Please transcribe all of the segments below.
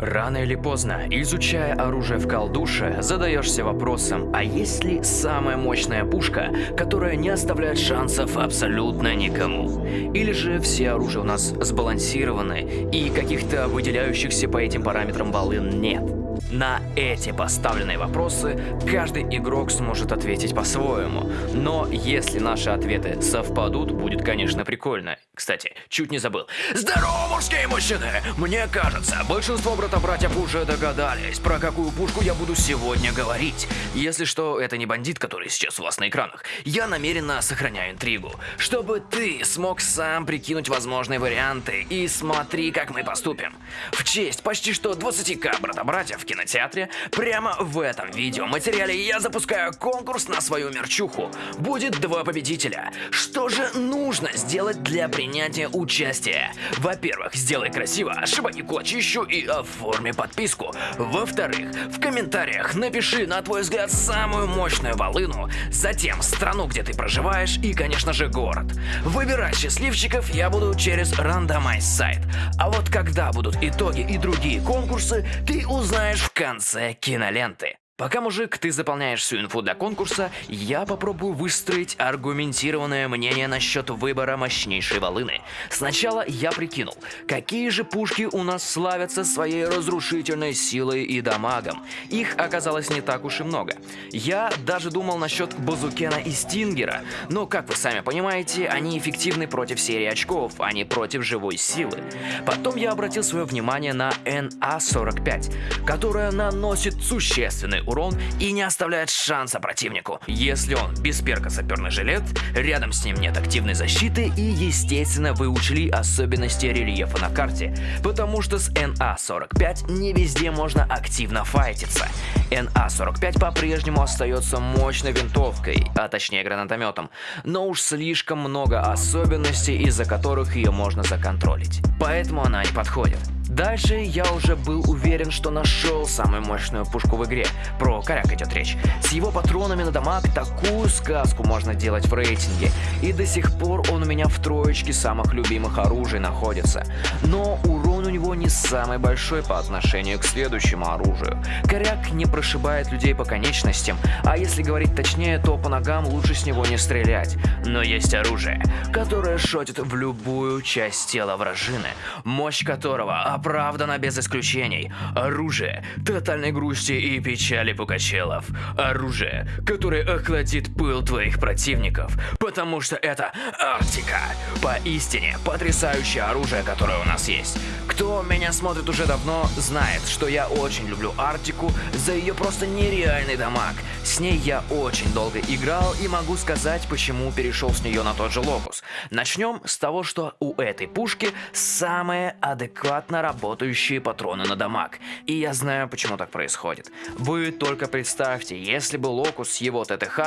Рано или поздно, изучая оружие в колдуше, задаешься вопросом, а есть ли самая мощная пушка, которая не оставляет шансов абсолютно никому? Или же все оружия у нас сбалансированы и каких-то выделяющихся по этим параметрам волын нет? На эти поставленные вопросы каждый игрок сможет ответить по-своему. Но если наши ответы совпадут, будет, конечно, прикольно. Кстати, чуть не забыл. Здорово, мужские мужчины! Мне кажется, большинство брата-братьев уже догадались, про какую пушку я буду сегодня говорить. Если что, это не бандит, который сейчас у вас на экранах. Я намеренно сохраняю интригу, чтобы ты смог сам прикинуть возможные варианты и смотри, как мы поступим. В честь почти что 20к брата-братьев кинотеатре, прямо в этом видео материале я запускаю конкурс на свою мерчуху. Будет два победителя. Что же нужно сделать для принятия участия? Во-первых, сделай красиво, шибани кулачищу и оформи подписку. Во-вторых, в комментариях напиши, на твой взгляд, самую мощную волыну, затем страну, где ты проживаешь и, конечно же, город. Выбирать счастливчиков я буду через рандомайз сайт. А вот когда будут итоги и другие конкурсы, ты узнаешь в конце киноленты. Пока, мужик, ты заполняешь всю инфу для конкурса, я попробую выстроить аргументированное мнение насчет выбора мощнейшей волыны. Сначала я прикинул, какие же пушки у нас славятся своей разрушительной силой и дамагом. Их оказалось не так уж и много. Я даже думал насчет Базукена и Стингера, но, как вы сами понимаете, они эффективны против серии очков, а не против живой силы. Потом я обратил свое внимание на NA-45, которая наносит существенный урон и не оставляет шанса противнику. Если он без перка саперный жилет, рядом с ним нет активной защиты и естественно вы учли особенности рельефа на карте, потому что с НА-45 не везде можно активно файтиться. НА-45 по-прежнему остается мощной винтовкой, а точнее гранатометом, но уж слишком много особенностей, из-за которых ее можно законтролить. Поэтому она не подходит. Дальше я уже был уверен, что нашел самую мощную пушку в игре. Про коряк идет речь. С его патронами на дамаг такую сказку можно делать в рейтинге. И до сих пор он у меня в троечке самых любимых оружий находится. Но урон него не самый большой по отношению к следующему оружию. Коряк не прошибает людей по конечностям, а если говорить точнее, то по ногам лучше с него не стрелять. Но есть оружие, которое шотит в любую часть тела вражины, мощь которого оправдано без исключений. Оружие тотальной грусти и печали Пукачелов. Оружие, которое охладит пыл твоих противников, потому что это Арктика. Поистине потрясающее оружие, которое у нас есть. Кто меня смотрит уже давно, знает, что я очень люблю Арктику за ее просто нереальный дамаг. С ней я очень долго играл и могу сказать, почему перешел с нее на тот же локус. Начнем с того, что у этой пушки самая адекватно работающие патроны на дамаг. И я знаю, почему так происходит. Вы только представьте, если бы Локус с его ТТХ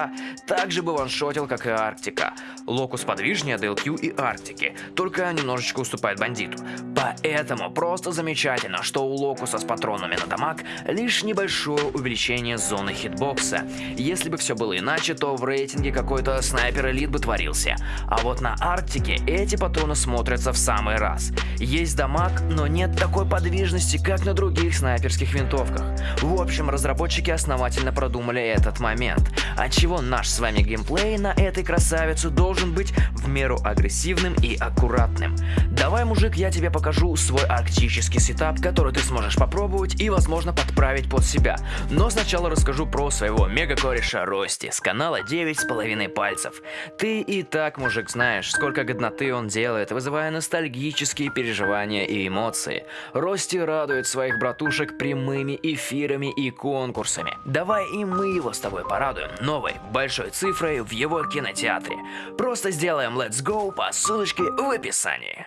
также бы ваншотил, как и Арктика. Локус подвижнее DLQ и Арктики, только немножечко уступает бандиту. Поэтому просто замечательно, что у Локуса с патронами на дамаг лишь небольшое увеличение зоны хитбокса. Если бы все было иначе, то в рейтинге какой-то Sniper Elite бы творился. А вот на Арктике эти патроны смотрятся в самый раз. Есть дамаг, но нет такой подвижности, как на других снайперских винтовках. В общем, разработчики основательно продумали этот момент, отчего наш с вами геймплей на этой красавице должен быть в меру агрессивным и аккуратным. Давай, мужик, я тебе покажу свой арктический сетап, который ты сможешь попробовать и, возможно, подправить под себя. Но сначала расскажу про своего мега-кореша Рости с канала 9,5 пальцев. Ты и так, мужик, знаешь, сколько годноты он делает, вызывая ностальгические переживания и эмоции. Рости радует своих братушек прямыми эфирами и конкурсами. Давай и мы его с тобой порадуем новой большой цифрой в его кинотеатре. Просто сделаем Let's Go по ссылочке в описании.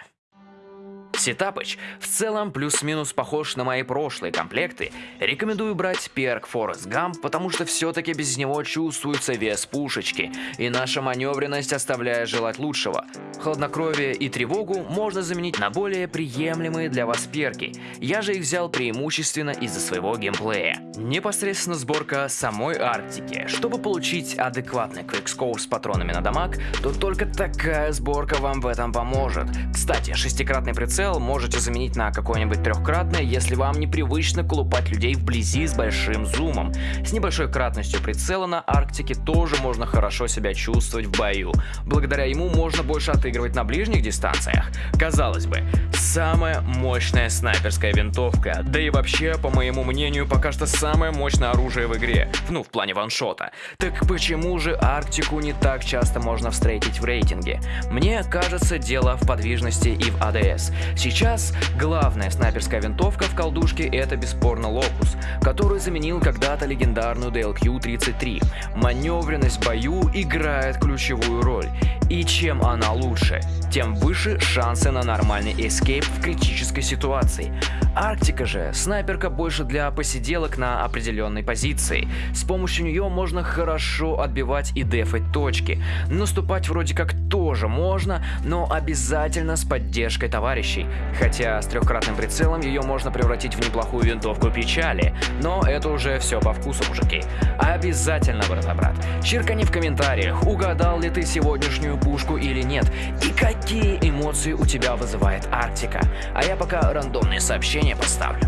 Сетапыч в целом плюс-минус похож на мои прошлые комплекты. Рекомендую брать перк Forest Gump, потому что все-таки без него чувствуется вес пушечки, и наша маневренность оставляет желать лучшего. Хладнокровие и тревогу можно заменить на более приемлемые для вас перки. Я же их взял преимущественно из-за своего геймплея. Непосредственно сборка самой Арктики. Чтобы получить адекватный квикскоур с патронами на дамаг, то только такая сборка вам в этом поможет. Кстати, шестикратный прицел прицел можете заменить на какое-нибудь трехкратное, если вам непривычно колупать людей вблизи с большим зумом. С небольшой кратностью прицела на Арктике тоже можно хорошо себя чувствовать в бою. Благодаря ему можно больше отыгрывать на ближних дистанциях. Казалось бы, самая мощная снайперская винтовка, да и вообще, по моему мнению, пока что самое мощное оружие в игре, ну, в плане ваншота. Так почему же Арктику не так часто можно встретить в рейтинге? Мне кажется, дело в подвижности и в АДС. Сейчас главная снайперская винтовка в колдушке это бесспорно Локус, который заменил когда-то легендарную DLQ-33. Маневренность в бою играет ключевую роль. И чем она лучше, тем выше шансы на нормальный эскейп в критической ситуации. Арктика же снайперка больше для посиделок на определенной позиции. С помощью нее можно хорошо отбивать и дефать точки. Наступать вроде как тоже можно, но обязательно с поддержкой товарищей. Хотя с трехкратным прицелом ее можно превратить в неплохую винтовку печали. Но это уже все по вкусу, мужики. Обязательно, брат-брат. Чиркани в комментариях, угадал ли ты сегодняшнюю пушку или нет, и какие эмоции у тебя вызывает Арктика. А я пока рандомные сообщения поставлю.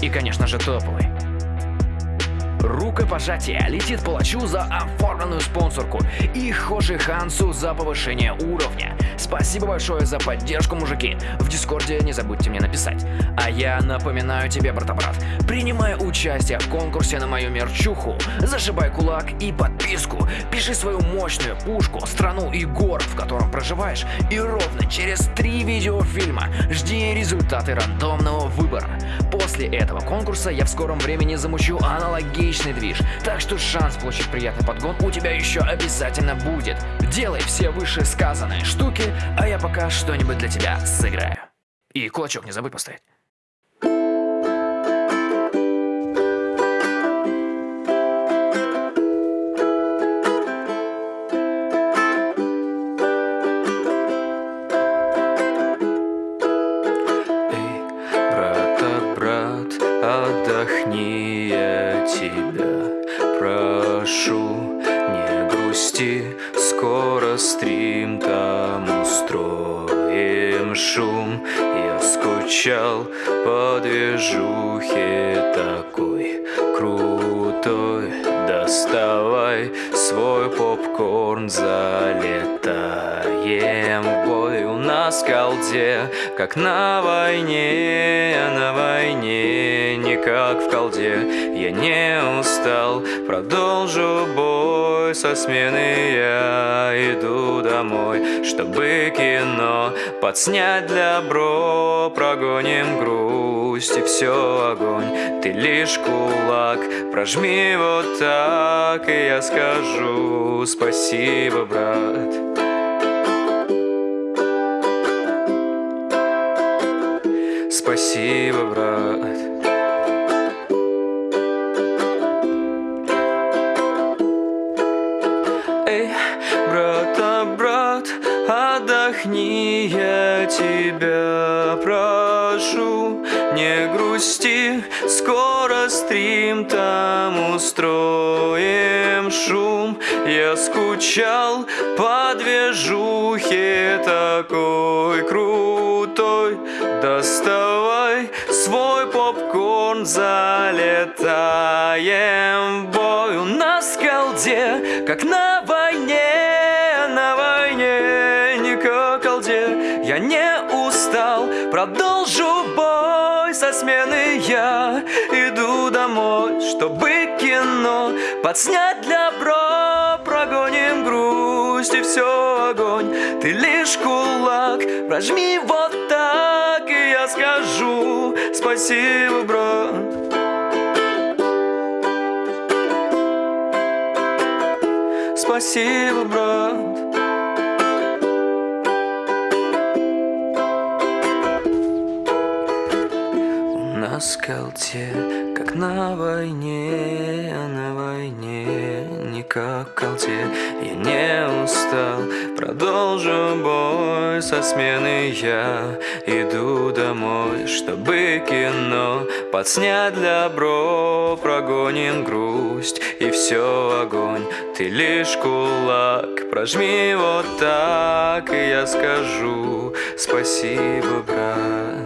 И, конечно же, топовый. Рукопожатие летит палачу за оформленную спонсорку и Хоши Хансу за повышение уровня. Спасибо большое за поддержку, мужики. В Дискорде не забудьте мне написать. А я напоминаю тебе, брата-брат, принимай участие в конкурсе на мою мерчуху, зашибай кулак и подписку, пиши свою мощную пушку, страну и город, в котором проживаешь, и ровно через три видеофильма жди результаты рандомного выбора. После этого конкурса я в скором времени замучу аналогичный движ, так что шанс получить приятный подгон у тебя еще обязательно будет. Делай все вышесказанные штуки, а я пока что-нибудь для тебя сыграю. И кулачок не забудь поставить. Тебя прошу, не грусти, скоро стрим там устроим шум. Я скучал по движухе такой крутой. Доставай свой попкорн, залетаем в бой в колде, как на войне, на войне, не как в колде. Я не устал, продолжу бой со смены, я иду домой, чтобы кино подснять для бро, прогоним грусть и все огонь. Ты лишь кулак, прожми вот так, и я скажу спасибо, брат. Спасибо, брат. Эй, брата, брат, отдохни, я тебя прошу, не грусти, скоро стрим там устроим шум. Я скучал по движухе такой крутой, в бой у нас в колде, как на войне, на войне, не колде. Я не устал, продолжу бой со смены я иду домой, чтобы кино подснять для бро, прогоним грусть и все огонь. Ты лишь кулак, прожми вот так, и я скажу спасибо, брат. Спасибо, брат. На скалте, как на войне, на войне не как колте. Я не устал, продолжу бой со смены я иду домой, чтобы кино подснять для бро, прогоним грусть и все огонь. Ты лишь кулак, прожми вот так, и я скажу спасибо, брат.